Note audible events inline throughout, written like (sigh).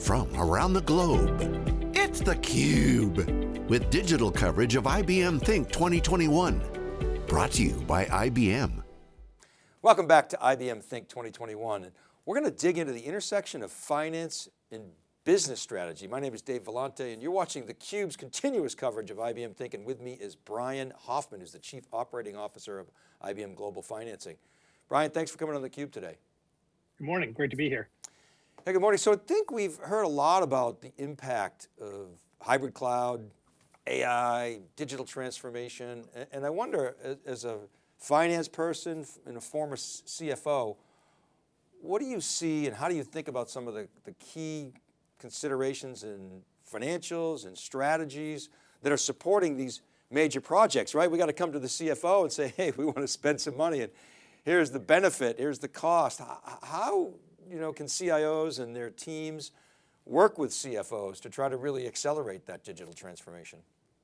from around the globe. It's theCUBE, with digital coverage of IBM Think 2021. Brought to you by IBM. Welcome back to IBM Think 2021. We're going to dig into the intersection of finance and business strategy. My name is Dave Vellante and you're watching theCUBE's continuous coverage of IBM Think and with me is Brian Hoffman, who's the Chief Operating Officer of IBM Global Financing. Brian, thanks for coming on theCUBE today. Good morning, great to be here. Hey, good morning. So I think we've heard a lot about the impact of hybrid cloud, AI, digital transformation, and I wonder as a finance person and a former CFO, what do you see and how do you think about some of the, the key considerations and financials and strategies that are supporting these major projects, right? We got to come to the CFO and say, hey, we want to spend some money and here's the benefit, here's the cost. How you know, can CIOs and their teams work with CFOs to try to really accelerate that digital transformation?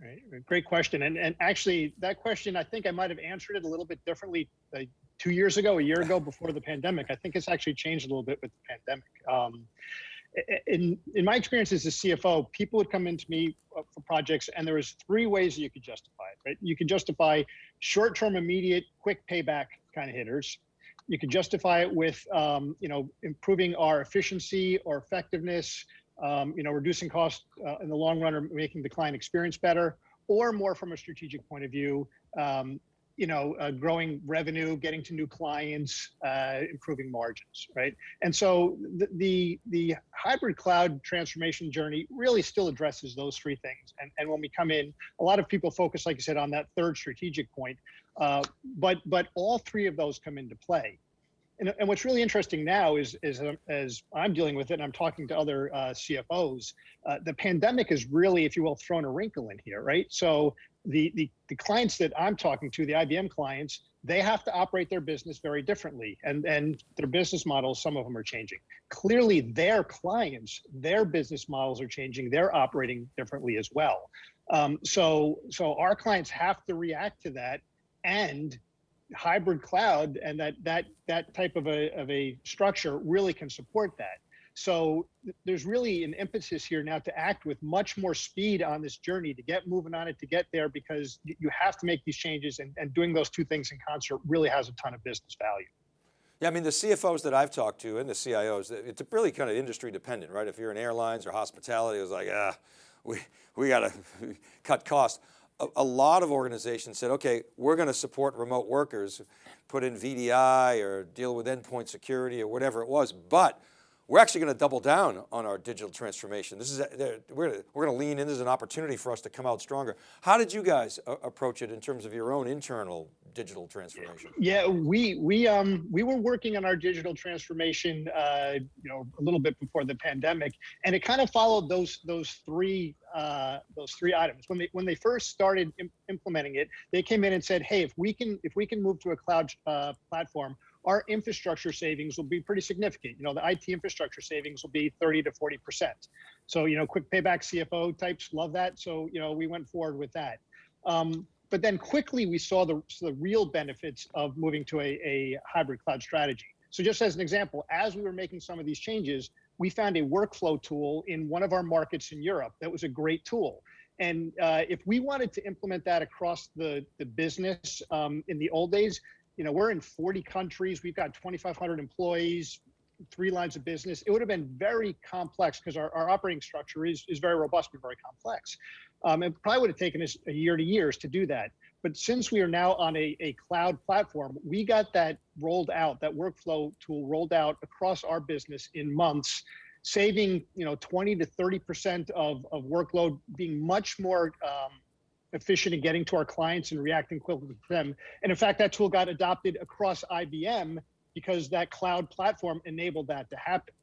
Right, great question. And, and actually that question, I think I might've answered it a little bit differently uh, two years ago, a year ago (laughs) before the pandemic. I think it's actually changed a little bit with the pandemic. Um, in, in my experience as a CFO, people would come into me uh, for projects and there was three ways you could justify it, right? You could justify short-term, immediate, quick payback kind of hitters. You can justify it with, um, you know, improving our efficiency or effectiveness, um, you know, reducing costs uh, in the long run or making the client experience better, or more from a strategic point of view, um, you know, uh, growing revenue, getting to new clients, uh, improving margins, right? And so the, the, the hybrid cloud transformation journey really still addresses those three things. And and when we come in, a lot of people focus, like you said, on that third strategic point, uh, but but all three of those come into play. And, and what's really interesting now is, is um, as I'm dealing with it, and I'm talking to other uh, CFOs, uh, the pandemic has really, if you will, thrown a wrinkle in here, right? So the, the, the clients that I'm talking to, the IBM clients, they have to operate their business very differently and, and their business models, some of them are changing. Clearly their clients, their business models are changing, they're operating differently as well. Um, so, so our clients have to react to that and hybrid cloud and that that that type of a, of a structure really can support that. So there's really an emphasis here now to act with much more speed on this journey to get moving on it, to get there, because you have to make these changes and, and doing those two things in concert really has a ton of business value. Yeah, I mean, the CFOs that I've talked to and the CIOs, it's really kind of industry dependent, right? If you're in airlines or hospitality, it was like, ah, we, we got to (laughs) cut costs a, a lot of organizations said, okay, we're going to support remote workers, put in VDI or deal with endpoint security or whatever it was, but we're actually going to double down on our digital transformation. This is, we're, we're going to lean in, this is an opportunity for us to come out stronger. How did you guys uh, approach it in terms of your own internal digital transformation? Yeah, we we um we were working on our digital transformation, uh, you know, a little bit before the pandemic, and it kind of followed those those three uh, those three items. When they when they first started implementing it, they came in and said, hey, if we can if we can move to a cloud uh, platform, our infrastructure savings will be pretty significant. You know, the IT infrastructure savings will be 30 to 40%. So, you know, quick payback CFO types love that. So, you know, we went forward with that. Um, but then quickly we saw the, the real benefits of moving to a, a hybrid cloud strategy. So just as an example, as we were making some of these changes, we found a workflow tool in one of our markets in Europe that was a great tool. And uh, if we wanted to implement that across the, the business um, in the old days, you know, we're in 40 countries. We've got 2,500 employees, three lines of business. It would have been very complex because our, our operating structure is, is very robust but very complex. Um, it probably would have taken us a year to years to do that. But since we are now on a, a cloud platform, we got that rolled out, that workflow tool rolled out across our business in months, saving you know 20 to 30% of, of workload, being much more um, efficient in getting to our clients and reacting quickly to them. And in fact, that tool got adopted across IBM because that cloud platform enabled that to happen.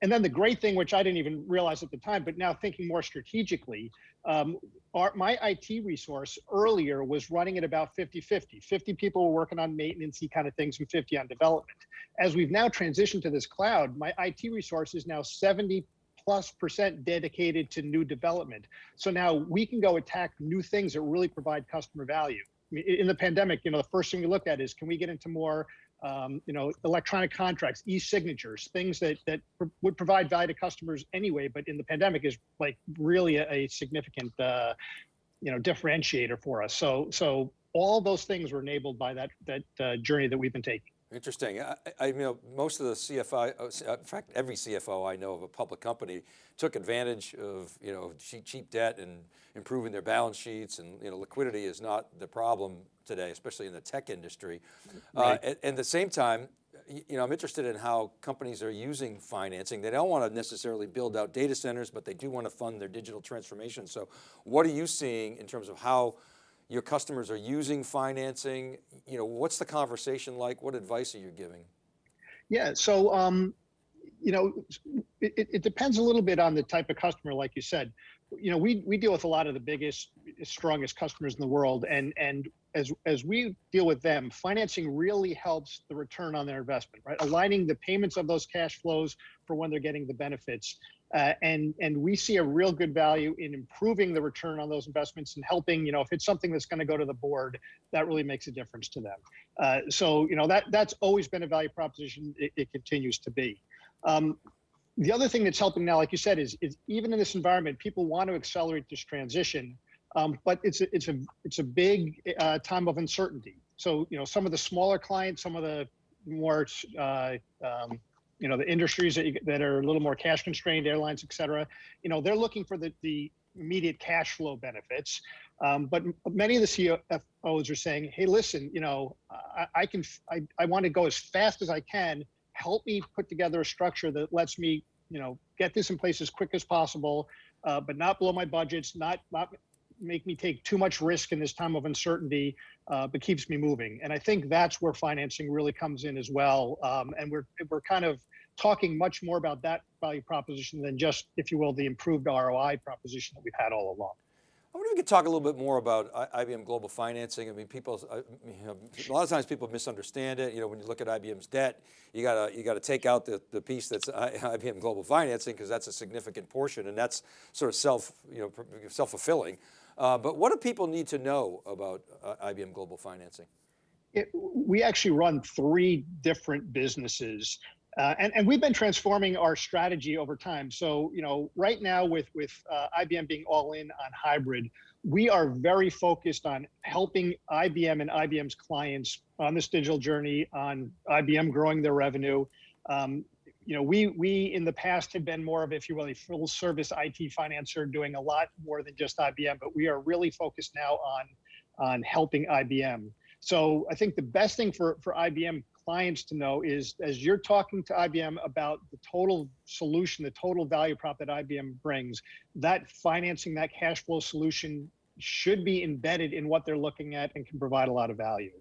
And then the great thing, which I didn't even realize at the time, but now thinking more strategically, um, our, my IT resource earlier was running at about 50-50. 50 people were working on maintenance kind of things and 50 on development. As we've now transitioned to this cloud, my IT resource is now 70 plus percent dedicated to new development. So now we can go attack new things that really provide customer value. In the pandemic, you know, the first thing we looked at is can we get into more um, you know, electronic contracts, e-signatures, things that that pr would provide value to customers anyway, but in the pandemic is like really a, a significant, uh, you know, differentiator for us. So so all those things were enabled by that that uh, journey that we've been taking. Interesting. I, I you know most of the CFO, uh, in fact, every CFO I know of a public company took advantage of you know cheap, cheap debt and improving their balance sheets, and you know liquidity is not the problem today, especially in the tech industry. Uh, right. Uh, at, at the same time, you know, I'm interested in how companies are using financing. They don't want to necessarily build out data centers, but they do want to fund their digital transformation. So what are you seeing in terms of how your customers are using financing? You know, what's the conversation like? What advice are you giving? Yeah, so, um, you know, it, it depends a little bit on the type of customer, like you said. You know, we, we deal with a lot of the biggest, strongest customers in the world. And, and as, as we deal with them, financing really helps the return on their investment, right? Aligning the payments of those cash flows for when they're getting the benefits. Uh, and and we see a real good value in improving the return on those investments and helping you know if it's something that's going to go to the board that really makes a difference to them uh, so you know that that's always been a value proposition it, it continues to be um, the other thing that's helping now like you said is, is even in this environment people want to accelerate this transition um, but it's a, it's a it's a big uh, time of uncertainty so you know some of the smaller clients some of the more uh, um, you know, the industries that, you, that are a little more cash constrained, airlines, et cetera, you know, they're looking for the, the immediate cash flow benefits. Um, but many of the CFOs are saying, hey, listen, you know, I, I can, I, I want to go as fast as I can. Help me put together a structure that lets me, you know, get this in place as quick as possible, uh, but not blow my budgets, not, not make me take too much risk in this time of uncertainty, uh, but keeps me moving. And I think that's where financing really comes in as well. Um, and we're we're kind of talking much more about that value proposition than just, if you will, the improved ROI proposition that we've had all along. I wonder if we could talk a little bit more about IBM Global Financing. I mean, people, uh, you know, a lot of times people misunderstand it. You know, when you look at IBM's debt, you got to you got to take out the, the piece that's IBM Global Financing because that's a significant portion, and that's sort of self you know self fulfilling. Uh, but what do people need to know about uh, IBM Global Financing? It, we actually run three different businesses uh, and, and we've been transforming our strategy over time. So, you know, right now with, with uh, IBM being all in on hybrid, we are very focused on helping IBM and IBM's clients on this digital journey, on IBM growing their revenue. Um, you know, we we in the past have been more of, if you will, a full service IT financer doing a lot more than just IBM, but we are really focused now on on helping IBM. So I think the best thing for for IBM clients to know is as you're talking to IBM about the total solution, the total value prop that IBM brings, that financing, that cash flow solution should be embedded in what they're looking at and can provide a lot of value.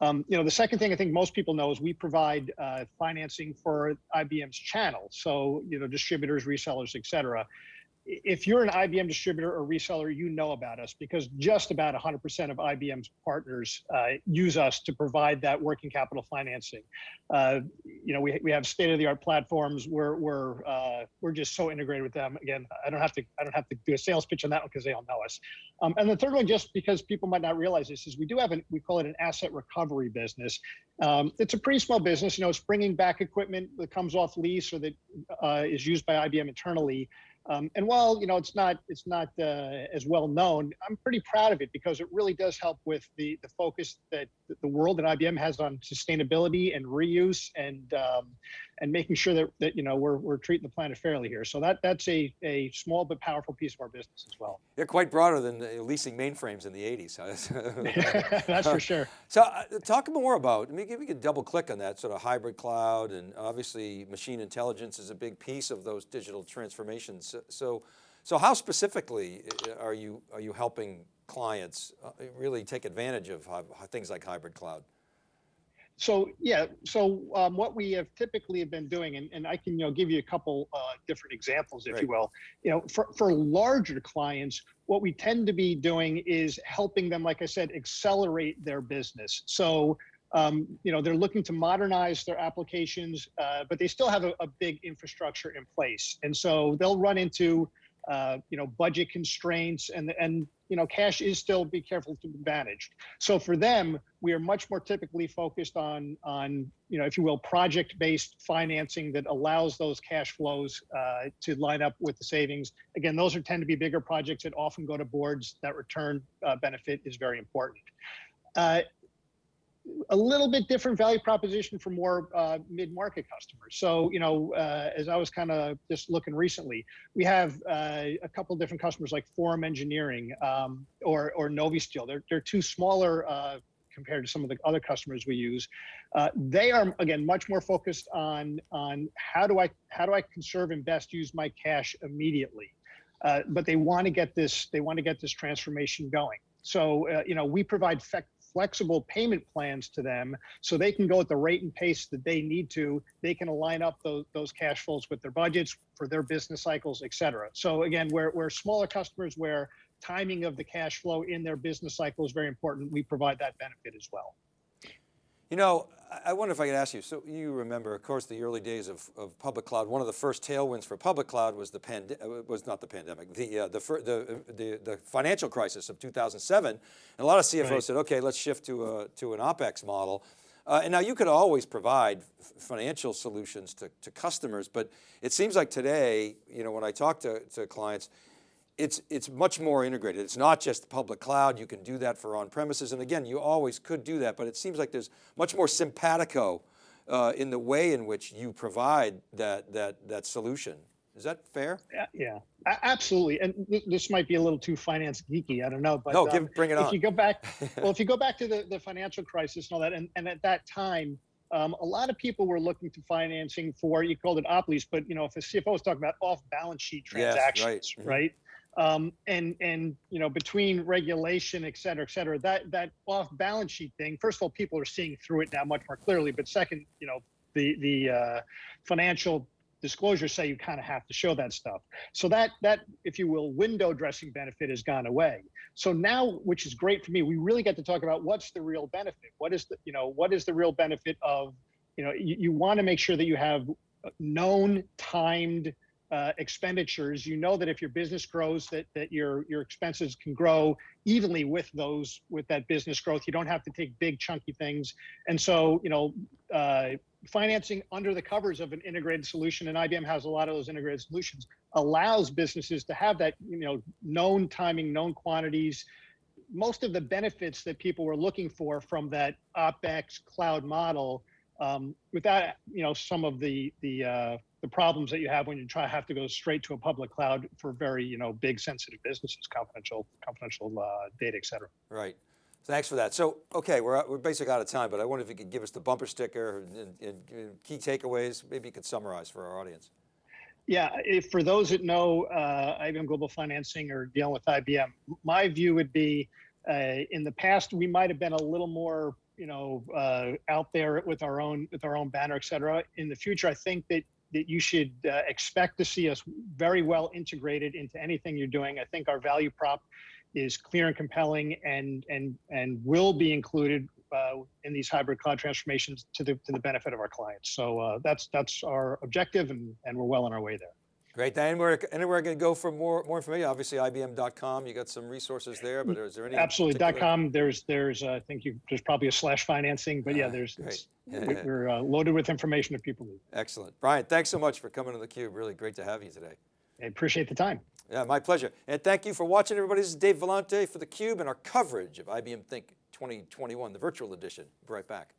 Um, you know, the second thing I think most people know is we provide uh, financing for IBM's channel. So, you know, distributors, resellers, et cetera if you're an IBM distributor or reseller, you know about us because just about 100% of IBM's partners uh, use us to provide that working capital financing. Uh, you know, we, we have state-of-the-art platforms. We're we're uh, we're just so integrated with them. Again, I don't have to I don't have to do a sales pitch on that one because they all know us. Um, and the third one, just because people might not realize this, is we do have an we call it an asset recovery business. Um, it's a pretty small business. You know, it's bringing back equipment that comes off lease or that uh, is used by IBM internally. Um, and while you know it's not it's not uh, as well known, I'm pretty proud of it because it really does help with the the focus that the world and IBM has on sustainability and reuse and um, and making sure that that you know we're we're treating the planet fairly here. So that that's a a small but powerful piece of our business as well. They're quite broader than leasing mainframes in the 80s. (laughs) (laughs) that's for sure. So uh, talk more about. Maybe we could double click on that sort of hybrid cloud and obviously machine intelligence is a big piece of those digital transformations. So, so how specifically uh, are you, are you helping clients uh, really take advantage of things like hybrid cloud? So yeah, so um, what we have typically have been doing, and, and I can you know give you a couple uh, different examples, if right. you will. You know, for for larger clients, what we tend to be doing is helping them, like I said, accelerate their business. So um, you know, they're looking to modernize their applications, uh, but they still have a, a, big infrastructure in place. And so they'll run into uh, you know, budget constraints and, and, you know, cash is still be careful to be managed. So for them, we are much more typically focused on, on, you know, if you will, project-based financing that allows those cash flows uh, to line up with the savings. Again, those are tend to be bigger projects that often go to boards. That return uh, benefit is very important. Uh, a little bit different value proposition for more uh, mid-market customers. So, you know, uh, as I was kind of just looking recently, we have uh, a couple different customers like Forum Engineering um, or or Novi Steel. They're they're two smaller uh, compared to some of the other customers we use. Uh, they are again much more focused on on how do I how do I conserve and best use my cash immediately. Uh, but they want to get this they want to get this transformation going. So, you know, we provide flexible payment plans to them so they can go at the rate and pace that they need to. They can align up those, those cash flows with their budgets for their business cycles, et cetera. So again, where, where smaller customers, where timing of the cash flow in their business cycle is very important, we provide that benefit as well. You know, I wonder if I could ask you, so you remember, of course, the early days of, of public cloud, one of the first tailwinds for public cloud was the pand uh, was not the pandemic, the, uh, the, the, the, the, financial crisis of 2007. And a lot of CFOs right. said, okay, let's shift to, a, to an OpEx model. Uh, and now you could always provide financial solutions to, to customers, but it seems like today, you know, when I talk to, to clients, it's, it's much more integrated. It's not just the public cloud. You can do that for on premises. And again, you always could do that, but it seems like there's much more simpatico uh, in the way in which you provide that, that, that solution. Is that fair? Yeah, yeah, absolutely. And th this might be a little too finance geeky. I don't know, but no, give, um, bring it on. if you go back, (laughs) well, if you go back to the, the financial crisis and all that, and, and at that time, um, a lot of people were looking to financing for, you called it op lease, but you know, if a CFO was talking about off balance sheet transactions, yes, right? right? Um, and and you know between regulation, et cetera, et cetera, that that off balance sheet thing. First of all, people are seeing through it now much more clearly. But second, you know the the uh, financial disclosures say you kind of have to show that stuff. So that that if you will window dressing benefit has gone away. So now, which is great for me, we really get to talk about what's the real benefit. What is the you know what is the real benefit of you know you, you want to make sure that you have known timed uh, expenditures, you know that if your business grows, that that your your expenses can grow evenly with those with that business growth. You don't have to take big chunky things, and so you know uh, financing under the covers of an integrated solution, and IBM has a lot of those integrated solutions, allows businesses to have that you know known timing, known quantities. Most of the benefits that people were looking for from that OpEx cloud model, um, without you know some of the the uh, the problems that you have when you try to have to go straight to a public cloud for very you know big sensitive businesses, confidential confidential uh, data, et cetera. Right. Thanks for that. So, okay, we're, we're basically out of time, but I wonder if you could give us the bumper sticker and, and, and key takeaways. Maybe you could summarize for our audience. Yeah, if, for those that know uh, IBM Global Financing or dealing with IBM, my view would be uh, in the past we might have been a little more you know uh, out there with our own with our own banner, et cetera. In the future, I think that that you should uh, expect to see us very well integrated into anything you're doing. I think our value prop is clear and compelling and and and will be included uh, in these hybrid cloud transformations to the to the benefit of our clients. So uh, that's that's our objective and and we're well on our way there. Great, anywhere, anywhere going to go for more more information? Obviously, IBM.com. You got some resources there, but is there any? Absolutely, particular... .com. There's there's uh, I think you there's probably a slash financing, but yeah, ah, there's yeah, we're uh, loaded with information if people need. Excellent, Brian. Thanks so much for coming to the Cube. Really great to have you today. I appreciate the time. Yeah, my pleasure. And thank you for watching, everybody. This is Dave Vellante for the Cube and our coverage of IBM Think 2021, the virtual edition. Be right back.